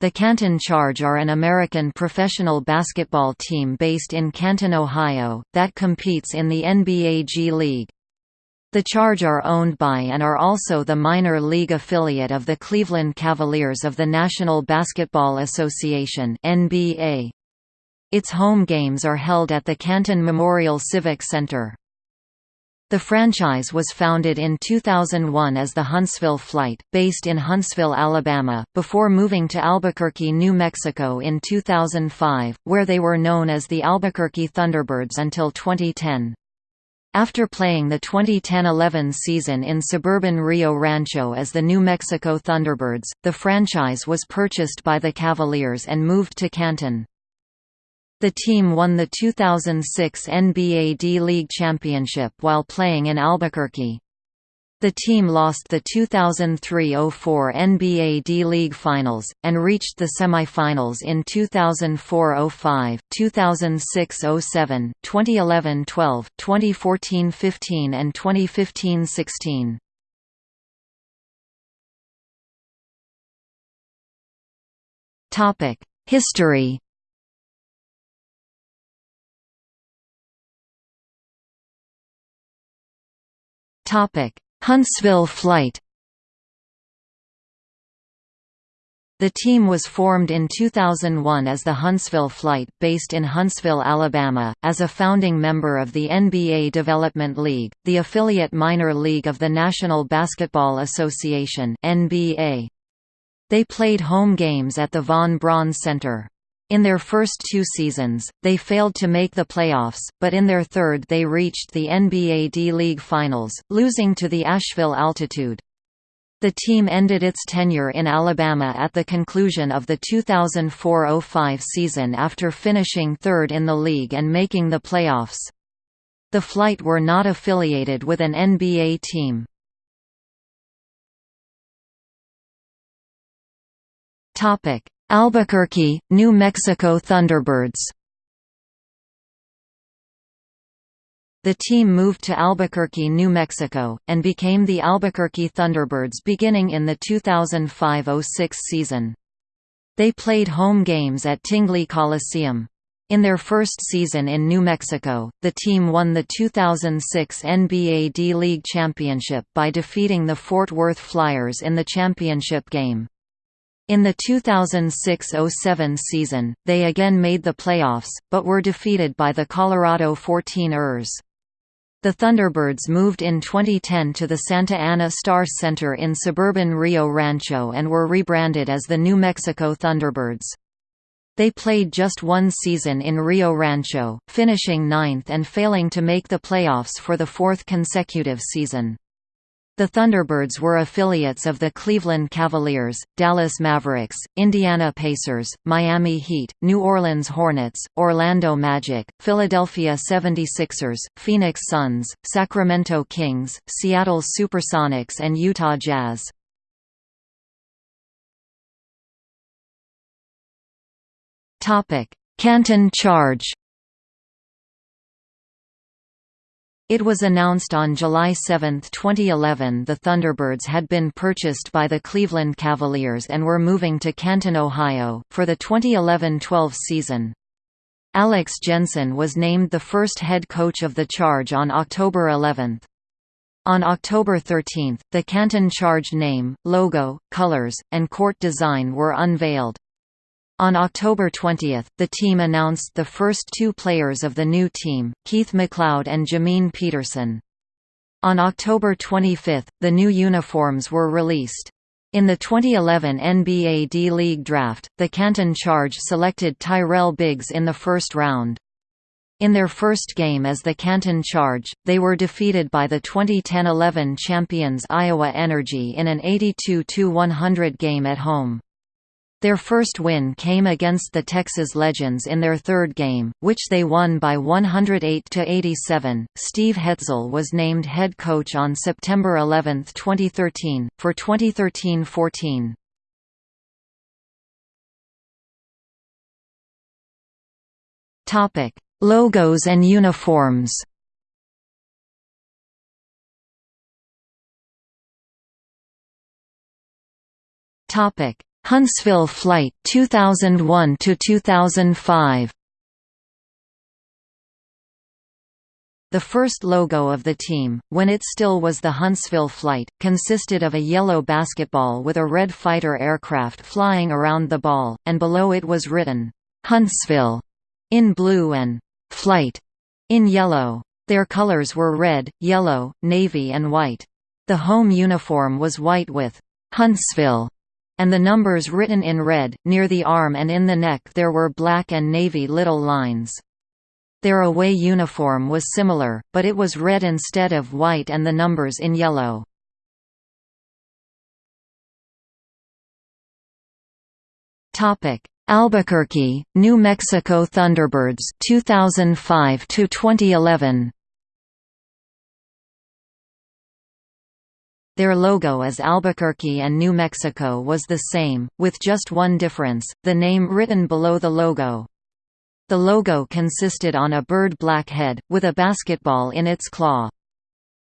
The Canton Charge are an American professional basketball team based in Canton, Ohio, that competes in the NBA G League. The Charge are owned by and are also the minor league affiliate of the Cleveland Cavaliers of the National Basketball Association NBA. Its home games are held at the Canton Memorial Civic Center. The franchise was founded in 2001 as the Huntsville Flight, based in Huntsville, Alabama, before moving to Albuquerque, New Mexico in 2005, where they were known as the Albuquerque Thunderbirds until 2010. After playing the 2010–11 season in suburban Rio Rancho as the New Mexico Thunderbirds, the franchise was purchased by the Cavaliers and moved to Canton. The team won the 2006 NBA D-League championship while playing in Albuquerque. The team lost the 2003–04 NBA D-League Finals, and reached the semifinals in 2004–05, 2006–07, 2011–12, 2014–15 and 2015–16. History Huntsville flight The team was formed in 2001 as the Huntsville Flight, based in Huntsville, Alabama, as a founding member of the NBA Development League, the affiliate minor league of the National Basketball Association NBA. They played home games at the Von Braun Center. In their first two seasons, they failed to make the playoffs, but in their third they reached the NBA D-League Finals, losing to the Asheville Altitude. The team ended its tenure in Alabama at the conclusion of the 2004–05 season after finishing third in the league and making the playoffs. The Flight were not affiliated with an NBA team. Albuquerque, New Mexico Thunderbirds The team moved to Albuquerque, New Mexico, and became the Albuquerque Thunderbirds beginning in the 2005–06 season. They played home games at Tingley Coliseum. In their first season in New Mexico, the team won the 2006 NBA D-League Championship by defeating the Fort Worth Flyers in the championship game. In the 2006–07 season, they again made the playoffs, but were defeated by the Colorado 14 ers. The Thunderbirds moved in 2010 to the Santa Ana Star Center in suburban Rio Rancho and were rebranded as the New Mexico Thunderbirds. They played just one season in Rio Rancho, finishing ninth and failing to make the playoffs for the fourth consecutive season. The Thunderbirds were affiliates of the Cleveland Cavaliers, Dallas Mavericks, Indiana Pacers, Miami Heat, New Orleans Hornets, Orlando Magic, Philadelphia 76ers, Phoenix Suns, Sacramento Kings, Seattle Supersonics and Utah Jazz. Canton Charge It was announced on July 7, 2011 the Thunderbirds had been purchased by the Cleveland Cavaliers and were moving to Canton, Ohio, for the 2011–12 season. Alex Jensen was named the first head coach of the Charge on October 11. On October 13, the Canton Charge name, logo, colors, and court design were unveiled. On October 20, the team announced the first two players of the new team, Keith McLeod and Jamine Peterson. On October 25, the new uniforms were released. In the 2011 NBA D-League draft, the Canton Charge selected Tyrell Biggs in the first round. In their first game as the Canton Charge, they were defeated by the 2010–11 champions Iowa Energy in an 82–100 game at home. Their first win came against the Texas Legends in their third game, which they won by 108 to 87. Steve Hetzel was named head coach on September 11, 2013, for 2013-14. Topic: Logos and uniforms. Topic: Huntsville Flight 2001 to 2005 The first logo of the team, when it still was the Huntsville Flight, consisted of a yellow basketball with a red fighter aircraft flying around the ball, and below it was written, "'Huntsville' in blue and "'Flight' in yellow. Their colors were red, yellow, navy and white. The home uniform was white with "'Huntsville' and the numbers written in red, near the arm and in the neck there were black and navy little lines. Their away uniform was similar, but it was red instead of white and the numbers in yellow. Albuquerque, New Mexico Thunderbirds 2005 to 2011 Their logo as Albuquerque and New Mexico was the same, with just one difference, the name written below the logo. The logo consisted on a bird black head, with a basketball in its claw.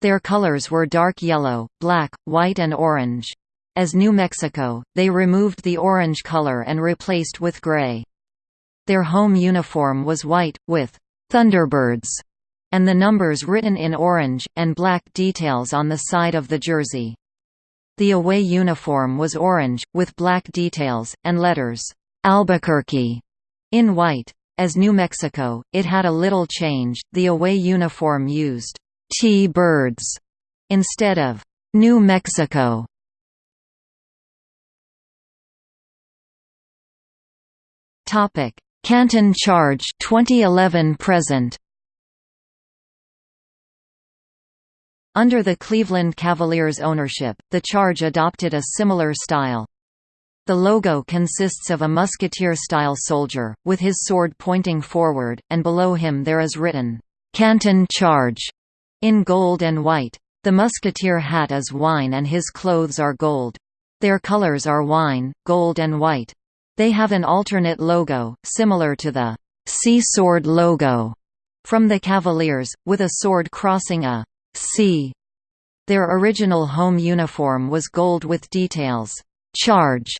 Their colors were dark yellow, black, white and orange. As New Mexico, they removed the orange color and replaced with gray. Their home uniform was white, with «Thunderbirds» and the numbers written in orange, and black details on the side of the jersey. The away uniform was orange, with black details, and letters «Albuquerque» in white. As New Mexico, it had a little change, the away uniform used T-birds instead of New Mexico. Topic: Canton Charge 2011 present. Under the Cleveland Cavaliers ownership, the Charge adopted a similar style. The logo consists of a musketeer-style soldier, with his sword pointing forward, and below him there is written, "'Canton Charge' in gold and white. The musketeer hat is wine and his clothes are gold. Their colors are wine, gold and white. They have an alternate logo, similar to the "'C-Sword' logo from the Cavaliers, with a sword crossing a "'C'. Their original home uniform was gold with details, "'Charge'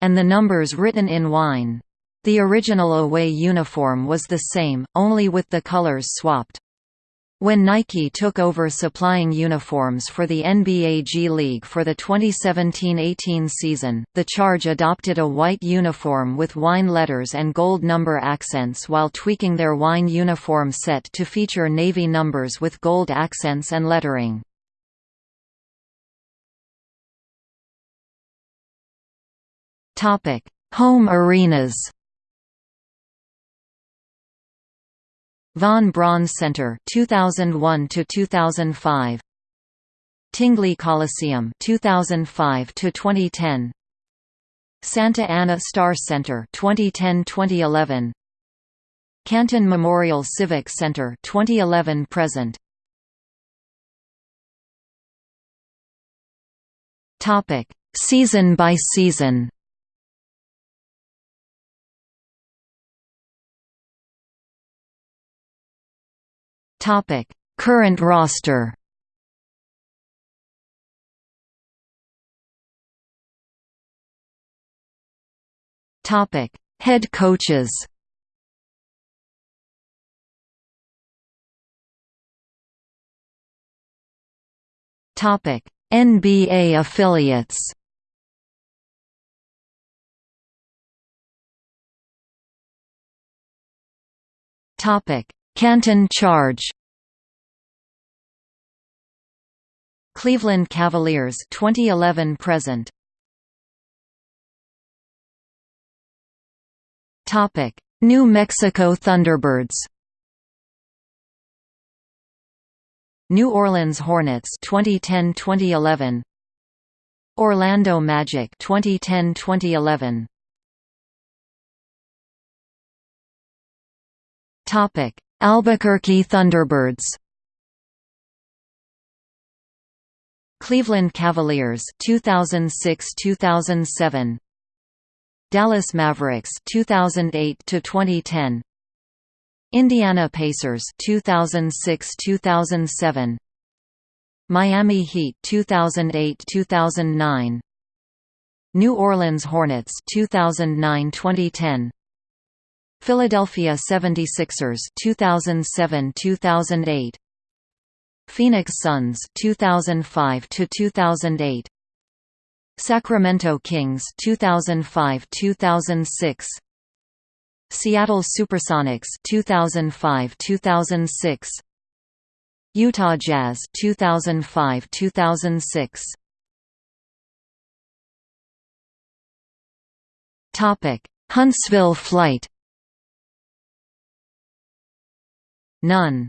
and the numbers written in wine. The original away uniform was the same, only with the colors swapped. When Nike took over supplying uniforms for the NBA G League for the 2017–18 season, the Charge adopted a white uniform with wine letters and gold number accents while tweaking their wine uniform set to feature navy numbers with gold accents and lettering. Home arenas. Von Braun Center 2001 to 2005. Tingley Coliseum 2005 to 2010. Santa Ana Star Center 2010-2011. Canton Memorial Civic Center 2011 present. Topic: Season by season. Topic: Current roster. Topic: Head coaches. Topic: NBA affiliates. Topic: Canton Charge. Cleveland Cavaliers 2011 present. Topic. New Mexico Thunderbirds. New Orleans Hornets 2010-2011 Orlando Magic 2010-2011 Topic Albuquerque Thunderbirds. Cleveland Cavaliers 2006-2007 Dallas Mavericks 2008 to 2010 Indiana Pacers 2006-2007 Miami Heat 2008-2009 New Orleans Hornets 2009-2010 Philadelphia 76ers 2007-2008 Phoenix Suns 2005 to 2008 Sacramento Kings 2005-2006 Seattle Supersonics 2005-2006 Utah Jazz 2005-2006 Topic Huntsville flight None